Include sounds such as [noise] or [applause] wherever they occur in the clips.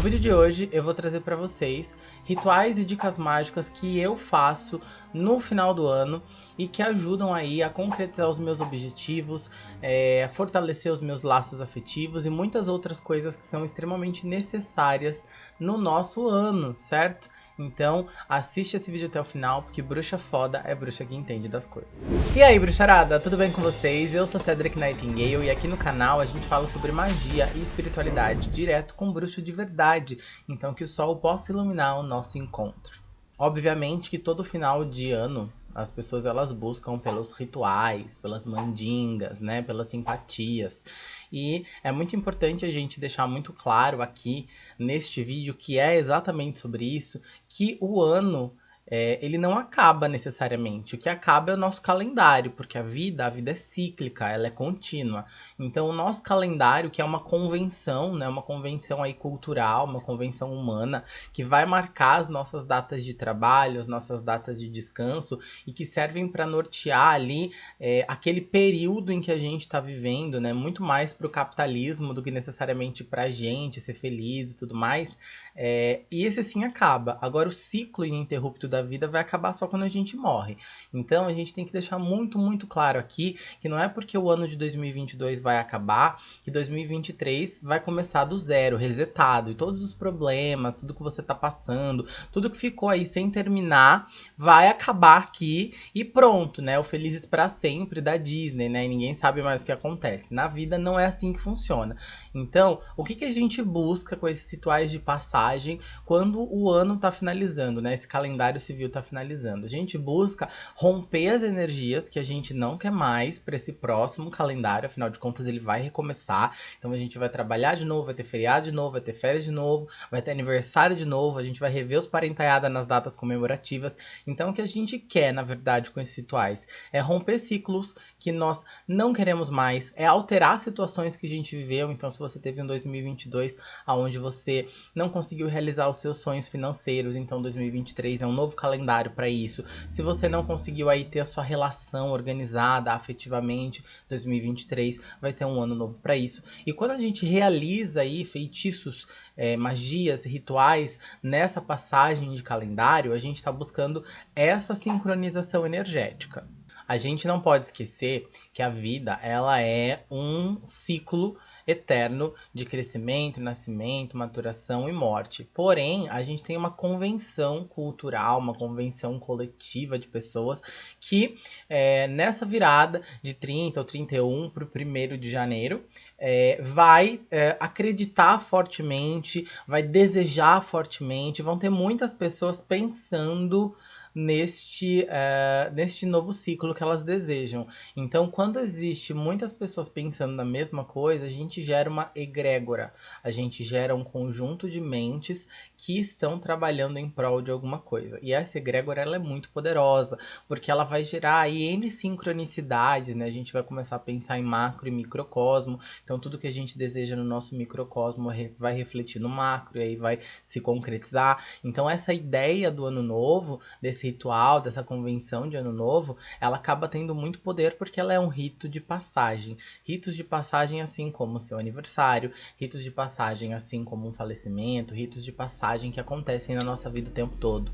No vídeo de hoje eu vou trazer para vocês rituais e dicas mágicas que eu faço no final do ano e que ajudam aí a concretizar os meus objetivos, é, fortalecer os meus laços afetivos e muitas outras coisas que são extremamente necessárias no nosso ano, certo? Então assiste esse vídeo até o final porque bruxa foda é bruxa que entende das coisas. E aí bruxarada, tudo bem com vocês? Eu sou Cedric Nightingale e aqui no canal a gente fala sobre magia e espiritualidade direto com bruxo de verdade verdade, então que o sol possa iluminar o nosso encontro. Obviamente que todo final de ano as pessoas elas buscam pelos rituais, pelas mandingas, né, pelas simpatias. E é muito importante a gente deixar muito claro aqui neste vídeo que é exatamente sobre isso, que o ano é, ele não acaba necessariamente. O que acaba é o nosso calendário, porque a vida, a vida é cíclica, ela é contínua. Então o nosso calendário, que é uma convenção, né, uma convenção aí cultural, uma convenção humana, que vai marcar as nossas datas de trabalho, as nossas datas de descanso e que servem para nortear ali é, aquele período em que a gente está vivendo, né, muito mais para o capitalismo do que necessariamente para a gente ser feliz e tudo mais. É, e esse sim acaba. Agora o ciclo ininterrupto da vida vai acabar só quando a gente morre. Então a gente tem que deixar muito, muito claro aqui que não é porque o ano de 2022 vai acabar que 2023 vai começar do zero, resetado. E todos os problemas, tudo que você tá passando, tudo que ficou aí sem terminar, vai acabar aqui e pronto, né? O Felizes para Sempre da Disney, né? E ninguém sabe mais o que acontece. Na vida não é assim que funciona. Então, o que, que a gente busca com esses rituais de passagem quando o ano tá finalizando, né? Esse calendário civil tá finalizando. A gente busca romper as energias que a gente não quer mais para esse próximo calendário, afinal de contas ele vai recomeçar. Então a gente vai trabalhar de novo, vai ter feriado de novo, vai ter férias de novo, vai ter aniversário de novo, a gente vai rever os parentaiadas nas datas comemorativas. Então o que a gente quer, na verdade, com esses rituais é romper ciclos que nós não queremos mais, é alterar situações que a gente viveu. Então se você teve um 2022 aonde você não conseguiu realizar os seus sonhos financeiros, então 2023 é um novo calendário para isso. Se você não conseguiu aí ter a sua relação organizada afetivamente, 2023 vai ser um ano novo para isso. E quando a gente realiza aí feitiços, é, magias, rituais nessa passagem de calendário, a gente está buscando essa sincronização energética. A gente não pode esquecer que a vida ela é um ciclo eterno de crescimento, nascimento, maturação e morte. Porém, a gente tem uma convenção cultural, uma convenção coletiva de pessoas que é, nessa virada de 30 ou 31 para o 1 de janeiro é, vai é, acreditar fortemente, vai desejar fortemente, vão ter muitas pessoas pensando neste, uh, neste novo ciclo que elas desejam. Então, quando existe muitas pessoas pensando na mesma coisa, a gente gera uma egrégora, a gente gera um conjunto de mentes que estão trabalhando em prol de alguma coisa. E essa egrégora ela é muito poderosa, porque ela vai gerar aí N sincronicidades, né? A gente vai começar a pensar em macro e microcosmo, então tudo que a gente deseja no nosso microcosmo vai refletir no macro e aí vai se concretizar. Então, essa ideia do ano novo, desse desse ritual, dessa convenção de ano novo, ela acaba tendo muito poder porque ela é um rito de passagem. Ritos de passagem assim como o seu aniversário, ritos de passagem assim como um falecimento, ritos de passagem que acontecem na nossa vida o tempo todo.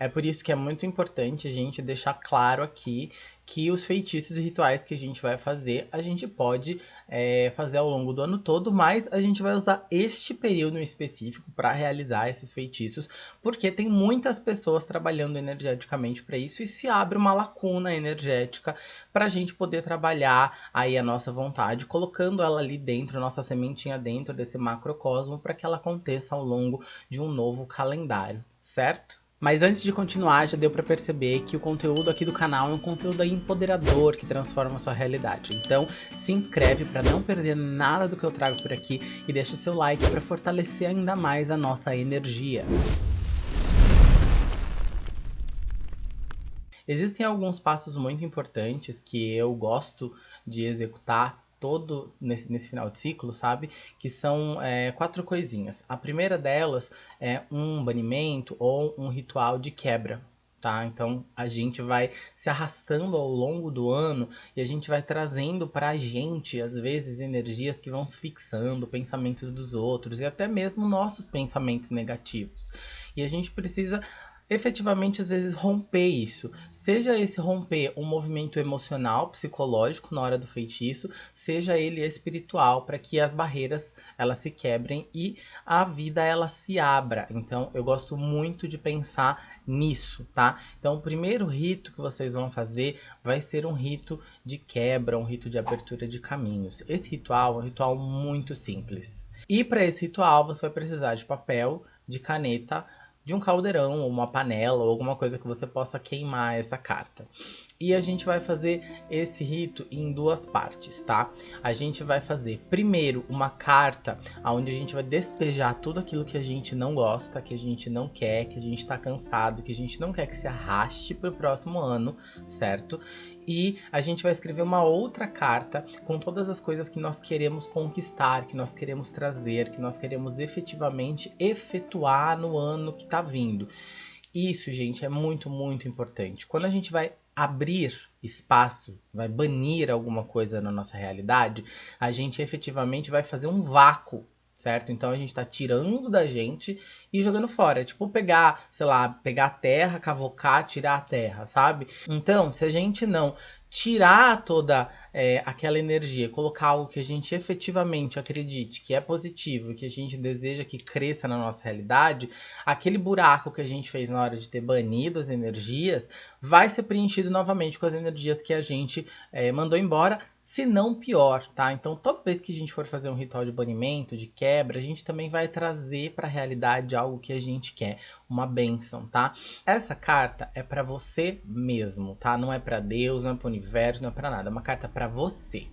É por isso que é muito importante a gente deixar claro aqui que os feitiços e rituais que a gente vai fazer, a gente pode é, fazer ao longo do ano todo, mas a gente vai usar este período em específico para realizar esses feitiços, porque tem muitas pessoas trabalhando energeticamente para isso e se abre uma lacuna energética para a gente poder trabalhar aí a nossa vontade, colocando ela ali dentro, nossa sementinha dentro desse macrocosmo, para que ela aconteça ao longo de um novo calendário, certo? Mas antes de continuar, já deu para perceber que o conteúdo aqui do canal é um conteúdo empoderador que transforma a sua realidade. Então, se inscreve para não perder nada do que eu trago por aqui e deixa o seu like para fortalecer ainda mais a nossa energia. Existem alguns passos muito importantes que eu gosto de executar todo nesse, nesse final de ciclo, sabe? Que são é, quatro coisinhas. A primeira delas é um banimento ou um ritual de quebra. tá? Então a gente vai se arrastando ao longo do ano e a gente vai trazendo pra gente, às vezes, energias que vão se fixando, pensamentos dos outros e até mesmo nossos pensamentos negativos. E a gente precisa efetivamente às vezes romper isso. Seja esse romper um movimento emocional, psicológico na hora do feitiço, seja ele espiritual, para que as barreiras elas se quebrem e a vida ela se abra. Então eu gosto muito de pensar nisso, tá? Então o primeiro rito que vocês vão fazer vai ser um rito de quebra, um rito de abertura de caminhos. Esse ritual é um ritual muito simples. E para esse ritual você vai precisar de papel, de caneta, de um caldeirão, ou uma panela, ou alguma coisa que você possa queimar essa carta. E a gente vai fazer esse rito em duas partes, tá? A gente vai fazer primeiro uma carta onde a gente vai despejar tudo aquilo que a gente não gosta, que a gente não quer, que a gente tá cansado, que a gente não quer que se arraste pro próximo ano, certo? E a gente vai escrever uma outra carta com todas as coisas que nós queremos conquistar, que nós queremos trazer, que nós queremos efetivamente efetuar no ano que tá vindo. Isso, gente, é muito, muito importante. Quando a gente vai abrir espaço, vai banir alguma coisa na nossa realidade, a gente efetivamente vai fazer um vácuo certo? Então a gente tá tirando da gente e jogando fora. É tipo pegar, sei lá, pegar a terra, cavocar, tirar a terra, sabe? Então, se a gente não tirar toda é, aquela energia, colocar algo que a gente efetivamente acredite que é positivo, que a gente deseja que cresça na nossa realidade, aquele buraco que a gente fez na hora de ter banido as energias vai ser preenchido novamente com as energias que a gente é, mandou embora, se não pior, tá? Então toda vez que a gente for fazer um ritual de banimento, de quebra, a gente também vai trazer para a realidade algo que a gente quer, uma benção, tá? Essa carta é para você mesmo, tá? Não é para Deus, não é para universo, não é para nada. É uma carta para você.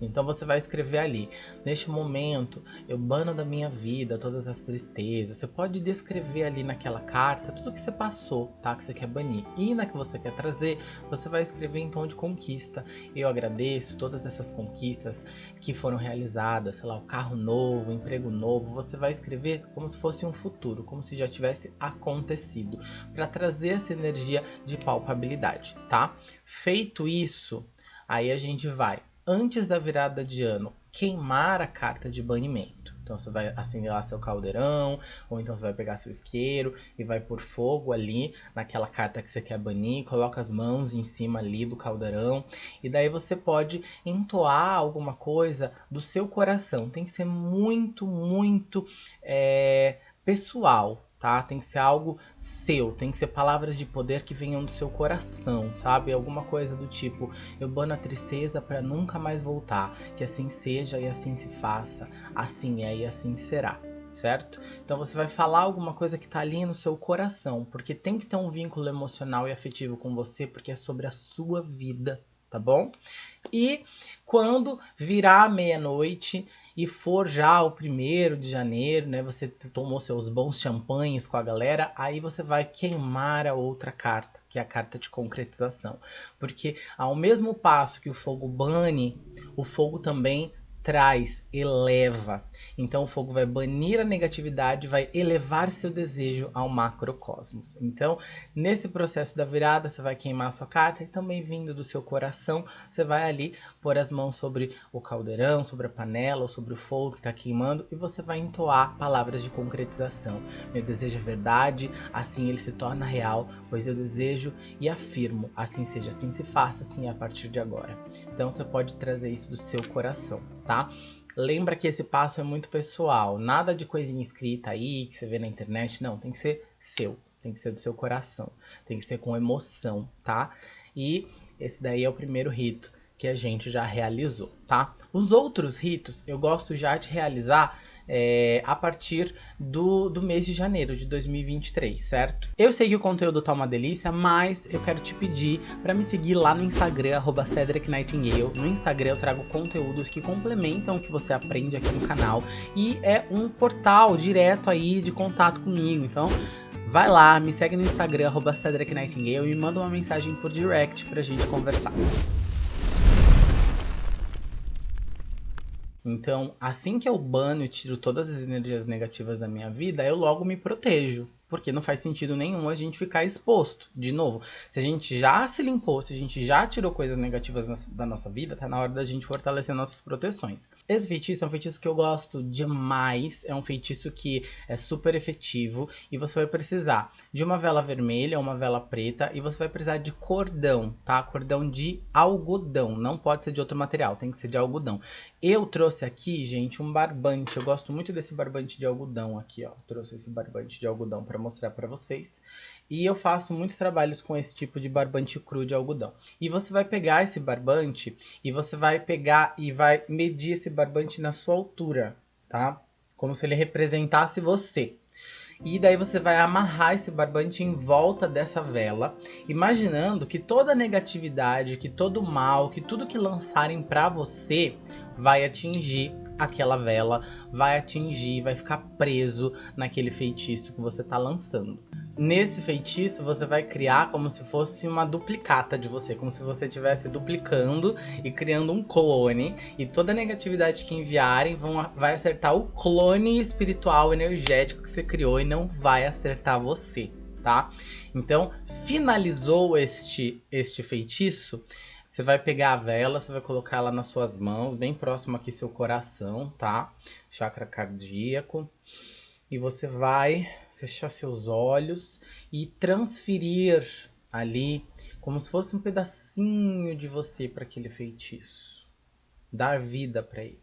Então você vai escrever ali, neste momento, eu bano da minha vida todas as tristezas. Você pode descrever ali naquela carta tudo que você passou, tá? Que você quer banir. E na que você quer trazer, você vai escrever em tom de conquista. Eu agradeço todas essas conquistas que foram realizadas, sei lá, o carro novo, o emprego novo. Você vai escrever como se fosse um futuro, como se já tivesse acontecido, para trazer essa energia de palpabilidade, tá? Feito isso, aí a gente vai antes da virada de ano, queimar a carta de banimento. Então você vai acender lá seu caldeirão, ou então você vai pegar seu isqueiro e vai pôr fogo ali naquela carta que você quer banir, coloca as mãos em cima ali do caldeirão, e daí você pode entoar alguma coisa do seu coração. Tem que ser muito, muito é, pessoal, tá? Tem que ser algo seu, tem que ser palavras de poder que venham do seu coração, sabe? Alguma coisa do tipo, eu bano a tristeza para nunca mais voltar, que assim seja e assim se faça, assim é e assim será. Certo? Então você vai falar alguma coisa que tá ali no seu coração, porque tem que ter um vínculo emocional e afetivo com você, porque é sobre a sua vida, tá bom? E quando virar meia-noite e for já o primeiro de janeiro, né? Você tomou seus bons champanhes com a galera, aí você vai queimar a outra carta, que é a carta de concretização. Porque ao mesmo passo que o fogo bane, o fogo também traz, eleva. Então o fogo vai banir a negatividade, vai elevar seu desejo ao macrocosmos. Então, nesse processo da virada, você vai queimar a sua carta e também vindo do seu coração, você vai ali pôr as mãos sobre o caldeirão, sobre a panela ou sobre o fogo que está queimando e você vai entoar palavras de concretização. Meu desejo é verdade, assim ele se torna real, pois eu desejo e afirmo, assim seja, assim se faça, assim é a partir de agora. Então você pode trazer isso do seu coração tá? Lembra que esse passo é muito pessoal, nada de coisinha escrita aí, que você vê na internet, não, tem que ser seu, tem que ser do seu coração, tem que ser com emoção, tá? E esse daí é o primeiro rito que a gente já realizou, tá? Os outros ritos eu gosto já de realizar é, a partir do, do mês de janeiro de 2023, certo? Eu sei que o conteúdo tá uma delícia, mas eu quero te pedir para me seguir lá no Instagram, arroba Cedric Nightingale. No Instagram eu trago conteúdos que complementam o que você aprende aqui no canal e é um portal direto aí de contato comigo, então... Vai lá, me segue no Instagram, arroba Cedric Nightingale e me manda uma mensagem por direct pra gente conversar. Então, assim que eu bano e tiro todas as energias negativas da minha vida, eu logo me protejo. porque não faz sentido nenhum a gente ficar exposto. De novo, se a gente já se limpou, se a gente já tirou coisas negativas na, da nossa vida, tá na hora da gente fortalecer nossas proteções. Esse feitiço é um feitiço que eu gosto demais, é um feitiço que é super efetivo e você vai precisar de uma vela vermelha, uma vela preta e você vai precisar de cordão, tá? Cordão de algodão, não pode ser de outro material, tem que ser de algodão. Eu trouxe aqui, gente, um barbante, eu gosto muito desse barbante de algodão aqui, ó. Trouxe esse barbante de algodão para mostrar para vocês. E eu faço muitos trabalhos com esse tipo de barbante cru de algodão. E você vai pegar esse barbante e você vai pegar e vai medir esse barbante na sua altura, tá? Como se ele representasse você. E daí você vai amarrar esse barbante em volta dessa vela, imaginando que toda negatividade, que todo mal, que tudo que lançarem para você vai atingir aquela vela, vai atingir, vai ficar preso naquele feitiço que você tá lançando. Nesse feitiço, você vai criar como se fosse uma duplicata de você, como se você estivesse duplicando e criando um clone, e toda negatividade que enviarem vão, vai acertar o clone espiritual energético que você criou e não vai acertar você, tá? Então, finalizou este, este feitiço, você vai pegar a vela, você vai colocar ela nas suas mãos, bem próximo aqui seu coração, tá? Chakra cardíaco. E você vai fechar seus olhos e transferir ali como se fosse um pedacinho de você para aquele feitiço. Dar vida para ele.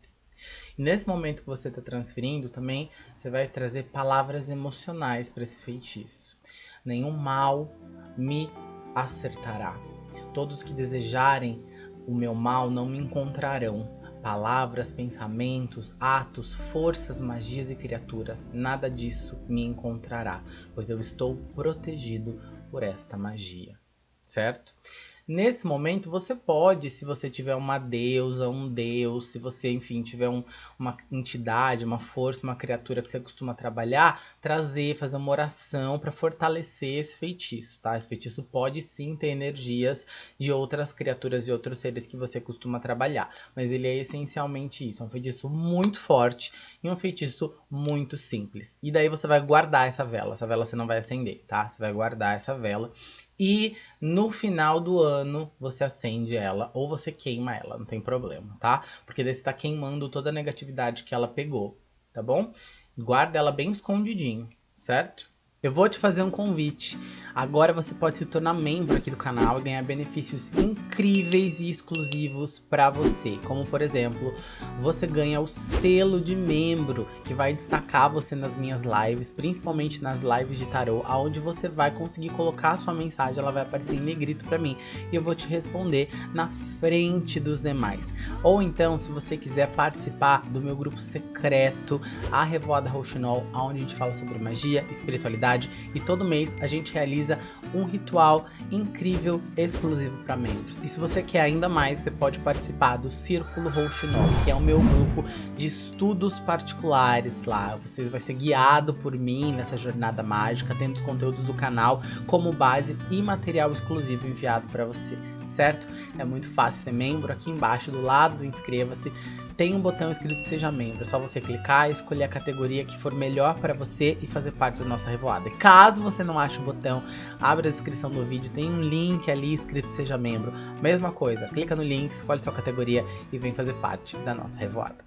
E nesse momento que você está transferindo também, você vai trazer palavras emocionais para esse feitiço. Nenhum mal me acertará. Todos que desejarem o meu mal não me encontrarão palavras, pensamentos, atos, forças, magias e criaturas, nada disso me encontrará, pois eu estou protegido por esta magia, certo? Nesse momento, você pode, se você tiver uma deusa, um deus, se você, enfim, tiver um, uma entidade, uma força, uma criatura que você costuma trabalhar, trazer, fazer uma oração para fortalecer esse feitiço, tá? Esse feitiço pode sim ter energias de outras criaturas e outros seres que você costuma trabalhar, mas ele é essencialmente isso, é um feitiço muito forte e um feitiço muito simples. E daí você vai guardar essa vela, essa vela você não vai acender, tá? Você vai guardar essa vela e no final do ano você acende ela ou você queima ela, não tem problema, tá? Porque daí você tá queimando toda a negatividade que ela pegou, tá bom? Guarda ela bem escondidinho, certo? Eu vou te fazer um convite. Agora você pode se tornar membro aqui do canal e ganhar benefícios incríveis e exclusivos para você. Como, por exemplo, você ganha o selo de membro, que vai destacar você nas minhas lives, principalmente nas lives de tarô, onde você vai conseguir colocar a sua mensagem, ela vai aparecer em negrito para mim e eu vou te responder na frente dos demais. Ou então, se você quiser participar do meu grupo secreto, a Revoada Rouxinol, onde a gente fala sobre magia, espiritualidade, e todo mês a gente realiza um ritual incrível exclusivo para membros. E se você quer ainda mais, você pode participar do Círculo Rouxinol, que é o meu grupo de estudos particulares lá. Você vai ser guiado por mim nessa jornada mágica, tendo os conteúdos do canal como base e material exclusivo enviado para você, certo? É muito fácil ser membro, aqui embaixo do lado do inscreva-se tem um botão escrito seja membro, é só você clicar, escolher a categoria que for melhor para você e fazer parte da nossa revoada. E caso você não ache o botão, abre a descrição do vídeo, tem um link ali escrito seja membro. Mesma coisa, clica no link, escolhe sua categoria e vem fazer parte da nossa revoada.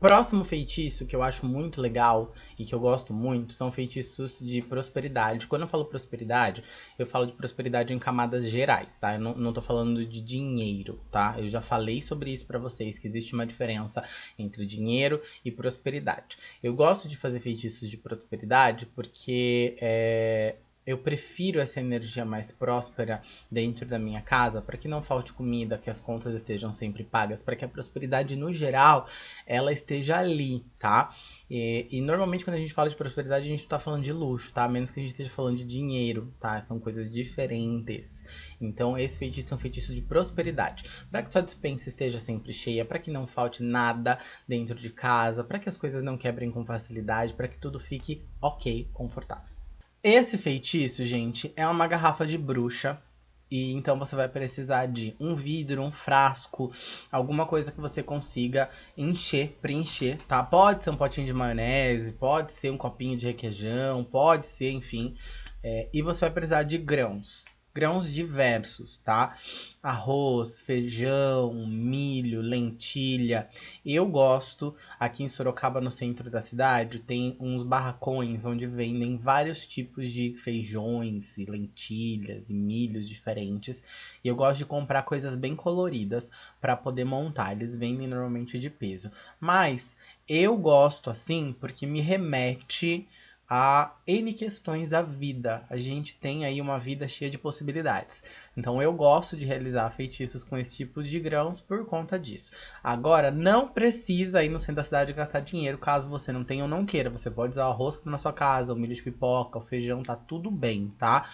Próximo feitiço que eu acho muito legal e que eu gosto muito são feitiços de prosperidade. Quando eu falo prosperidade, eu falo de prosperidade em camadas gerais, tá? Eu não, não tô falando de dinheiro, tá? Eu já falei sobre isso para vocês, que existe uma diferença entre dinheiro e prosperidade. Eu gosto de fazer feitiços de prosperidade porque é, eu prefiro essa energia mais próspera dentro da minha casa para que não falte comida, que as contas estejam sempre pagas, para que a prosperidade no geral ela esteja ali, tá? E, e, normalmente quando a gente fala de prosperidade a gente está falando de luxo, tá? A menos que a gente esteja falando de dinheiro, tá? São coisas diferentes. Então esse feitiço é um feitiço de prosperidade, para que sua dispensa esteja sempre cheia, para que não falte nada dentro de casa, para que as coisas não quebrem com facilidade, para que tudo fique ok, confortável. Esse feitiço, gente, é uma garrafa de bruxa, E então você vai precisar de um vidro, um frasco, alguma coisa que você consiga encher, preencher, tá? Pode ser um potinho de maionese, pode ser um copinho de requeijão, pode ser, enfim. É, e você vai precisar de grãos grãos diversos, tá? Arroz, feijão, milho, lentilha. Eu gosto, aqui em Sorocaba, no centro da cidade, tem uns barracões onde vendem vários tipos de feijões e lentilhas e milhos diferentes. E eu gosto de comprar coisas bem coloridas para poder montar. Eles vendem normalmente de peso. Mas eu gosto assim porque me remete a N questões da vida. A gente tem aí uma vida cheia de possibilidades. Então eu gosto de realizar feitiços com esse tipo de grãos por conta disso. Agora, não precisa ir no centro da cidade gastar dinheiro caso você não tenha ou não queira. Você pode usar que tá na sua casa, o milho de pipoca, o feijão, tá tudo bem, tá?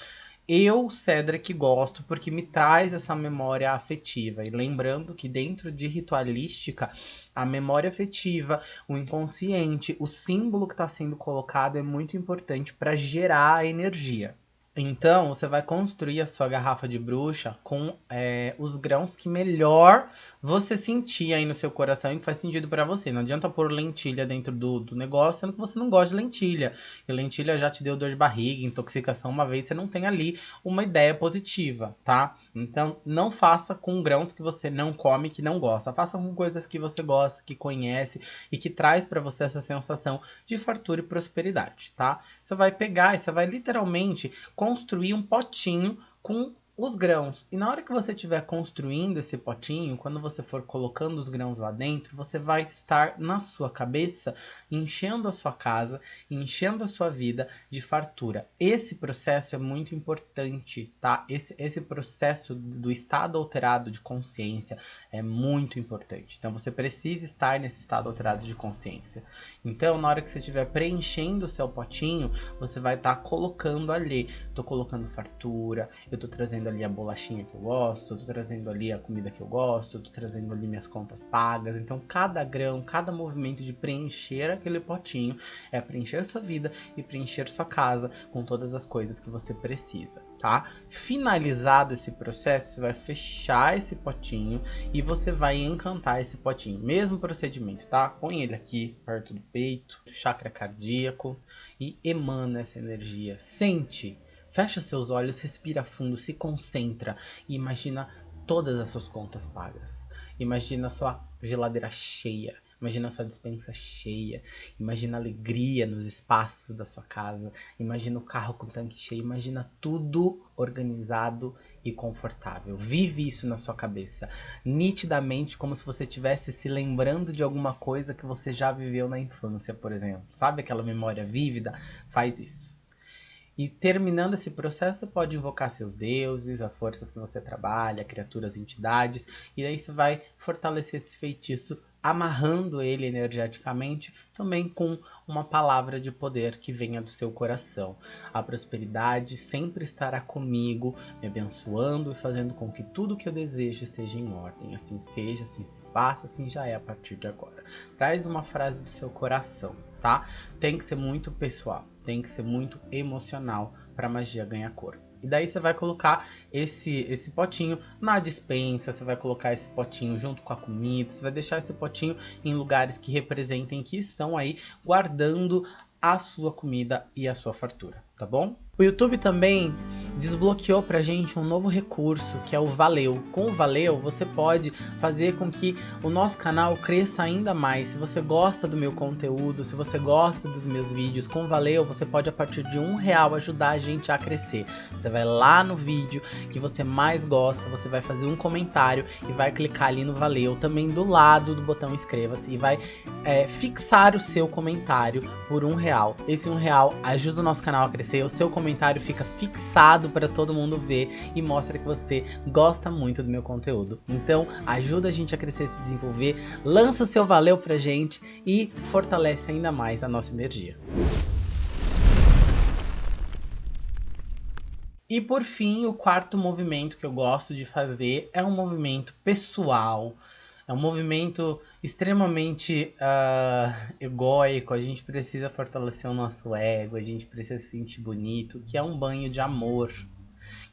Eu, Cedric, gosto porque me traz essa memória afetiva. E lembrando que dentro de ritualística, a memória afetiva, o inconsciente, o símbolo que está sendo colocado é muito importante para gerar a energia. Então, você vai construir a sua garrafa de bruxa com é, os grãos que melhor você sentir aí no seu coração e que faz sentido para você. Não adianta pôr lentilha dentro do, do negócio, sendo que você não gosta de lentilha. E lentilha já te deu dor de barriga, intoxicação uma vez, você não tem ali uma ideia positiva, tá? Então, não faça com grãos que você não come, que não gosta. Faça com coisas que você gosta, que conhece e que traz para você essa sensação de fartura e prosperidade, tá? Você vai pegar e você vai literalmente construir um potinho com os grãos. E na hora que você estiver construindo esse potinho, quando você for colocando os grãos lá dentro, você vai estar na sua cabeça enchendo a sua casa, enchendo a sua vida de fartura. Esse processo é muito importante, tá? Esse, esse processo do estado alterado de consciência é muito importante. Então você precisa estar nesse estado alterado de consciência. Então, na hora que você estiver preenchendo o seu potinho, você vai estar tá colocando ali. Tô colocando fartura, eu tô trazendo trazendo ali a bolachinha que eu gosto, tô trazendo ali a comida que eu gosto, tô trazendo ali minhas contas pagas. Então, cada grão, cada movimento de preencher aquele potinho é preencher sua vida e preencher sua casa com todas as coisas que você precisa, tá? Finalizado esse processo, você vai fechar esse potinho e você vai encantar esse potinho. Mesmo procedimento, tá? Põe ele aqui perto do peito, chakra cardíaco e emana essa energia. Sente Fecha seus olhos, respira fundo, se concentra e imagina todas as suas contas pagas. Imagina sua geladeira cheia. Imagina sua dispensa cheia. Imagina alegria nos espaços da sua casa. Imagina o carro com tanque cheio. Imagina tudo organizado e confortável. Vive isso na sua cabeça, nitidamente, como se você estivesse se lembrando de alguma coisa que você já viveu na infância, por exemplo. Sabe aquela memória vívida? Faz isso. E terminando esse processo, pode invocar seus deuses, as forças que você trabalha, criaturas, entidades, e aí você vai fortalecer esse feitiço, amarrando ele energeticamente, também com uma palavra de poder que venha do seu coração. A prosperidade sempre estará comigo, me abençoando e fazendo com que tudo que eu desejo esteja em ordem. Assim seja, assim se faça, assim já é a partir de agora. Traz uma frase do seu coração, tá? Tem que ser muito pessoal tem que ser muito emocional para a magia ganhar cor. E daí você vai colocar esse, esse potinho na dispensa, você vai colocar esse potinho junto com a comida, você vai deixar esse potinho em lugares que representem que estão aí guardando a sua comida e a sua fartura, tá bom? O YouTube também desbloqueou pra gente um novo recurso, que é o Valeu. Com o Valeu, você pode fazer com que o nosso canal cresça ainda mais. Se você gosta do meu conteúdo, se você gosta dos meus vídeos, com o Valeu, você pode a partir de um real ajudar a gente a crescer. Você vai lá no vídeo que você mais gosta, você vai fazer um comentário e vai clicar ali no Valeu, também do lado do botão inscreva-se e vai é, fixar o seu comentário por um real. Esse um real ajuda o nosso canal a crescer, o seu comentário comentário fica fixado para todo mundo ver e mostra que você gosta muito do meu conteúdo. Então, ajuda a gente a crescer e se desenvolver, lança o seu valeu pra gente e fortalece ainda mais a nossa energia. E por fim, o quarto movimento que eu gosto de fazer é um movimento pessoal, é um movimento extremamente uh, a gente precisa fortalecer o nosso ego, a gente precisa se sentir bonito, que é um banho de amor,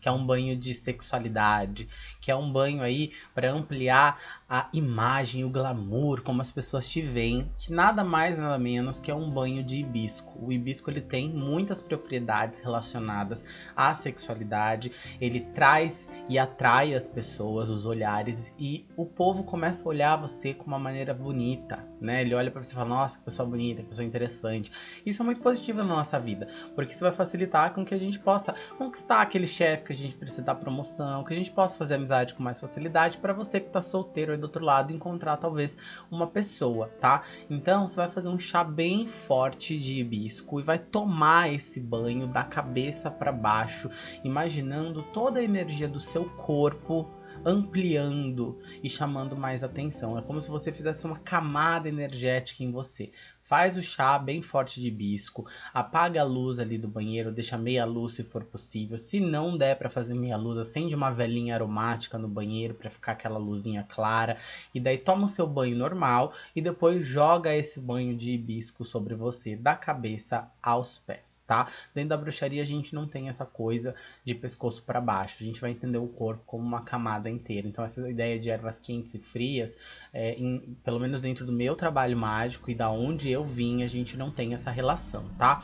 que é um banho de sexualidade, que é um banho aí para ampliar a imagem, o glamour, como as pessoas te veem, que nada mais nada menos que é um banho de hibisco. O hibisco ele tem muitas propriedades relacionadas à sexualidade, ele traz e atrai as pessoas, os olhares e o povo começa a olhar você com uma maneira bonita, né? Ele olha para você e fala: "Nossa, que pessoa bonita, que pessoa interessante". Isso é muito positivo na nossa vida, porque isso vai facilitar com que a gente possa conquistar aquele chefe que a gente precisa dar promoção, que a gente possa fazer amizade com mais facilidade para você que tá solteiro aí do outro lado encontrar talvez uma pessoa, tá? Então você vai fazer um chá bem forte de hibisco e vai tomar esse banho da cabeça para baixo, imaginando toda a energia do seu corpo ampliando e chamando mais atenção. É como se você fizesse uma camada energética em você. Faz o chá bem forte de hibisco, apaga a luz ali do banheiro, deixa meia luz se for possível. Se não der para fazer meia luz, acende uma velinha aromática no banheiro para ficar aquela luzinha clara e daí toma o seu banho normal e depois joga esse banho de hibisco sobre você, da cabeça aos pés, tá? Dentro da bruxaria a gente não tem essa coisa de pescoço para baixo, a gente vai entender o corpo como uma camada inteira. Então essa ideia de ervas quentes e frias, é, em, pelo menos dentro do meu trabalho mágico e da onde eu vim, a gente não tem essa relação, tá?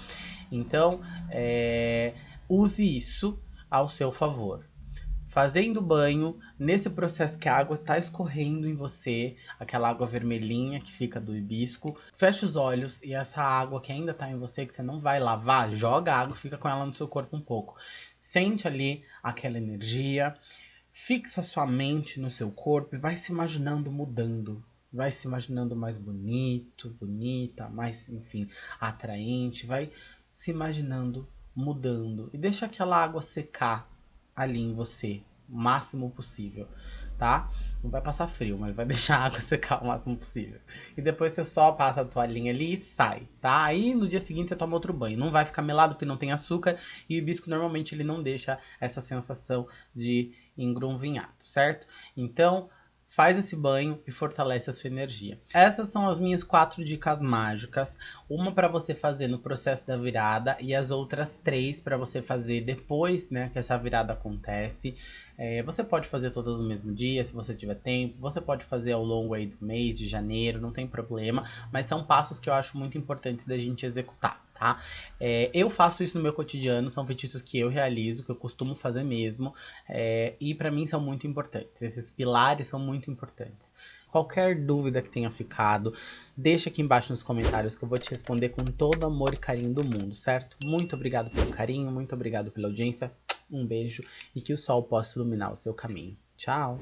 Então, é, use isso ao seu favor. Fazendo banho, nesse processo que a água tá escorrendo em você, aquela água vermelhinha que fica do hibisco, fecha os olhos e essa água que ainda tá em você, que você não vai lavar, joga a água fica com ela no seu corpo um pouco. Sente ali aquela energia, fixa sua mente no seu corpo e vai se imaginando mudando, vai se imaginando mais bonito, bonita, mais, enfim, atraente, vai se imaginando mudando e deixa aquela água secar ali em você o máximo possível, tá? Não vai passar frio, mas vai [laughs] deixar a água secar o máximo possível. E depois você só passa a toalhinha ali e sai, tá? Aí no dia seguinte você toma outro banho. Não vai ficar melado porque não tem açúcar e o hibisco normalmente ele não deixa essa sensação de engrunvinhado, certo? Então, faz esse banho e fortalece a sua energia. Essas são as minhas quatro dicas mágicas, uma para você fazer no processo da virada e as outras três para você fazer depois, né, que essa virada acontece. É, você pode fazer todas no mesmo dia, se você tiver tempo. Você pode fazer ao longo aí do mês de janeiro, não tem problema. Mas são passos que eu acho muito importantes da gente executar tá? É, eu faço isso no meu cotidiano, são feitiços que eu realizo, que eu costumo fazer mesmo, é, e para mim são muito importantes. Esses pilares são muito importantes. Qualquer dúvida que tenha ficado, deixa aqui embaixo nos comentários que eu vou te responder com todo amor e carinho do mundo, certo? Muito obrigado pelo carinho, muito obrigado pela audiência, um beijo e que o sol possa iluminar o seu caminho. Tchau!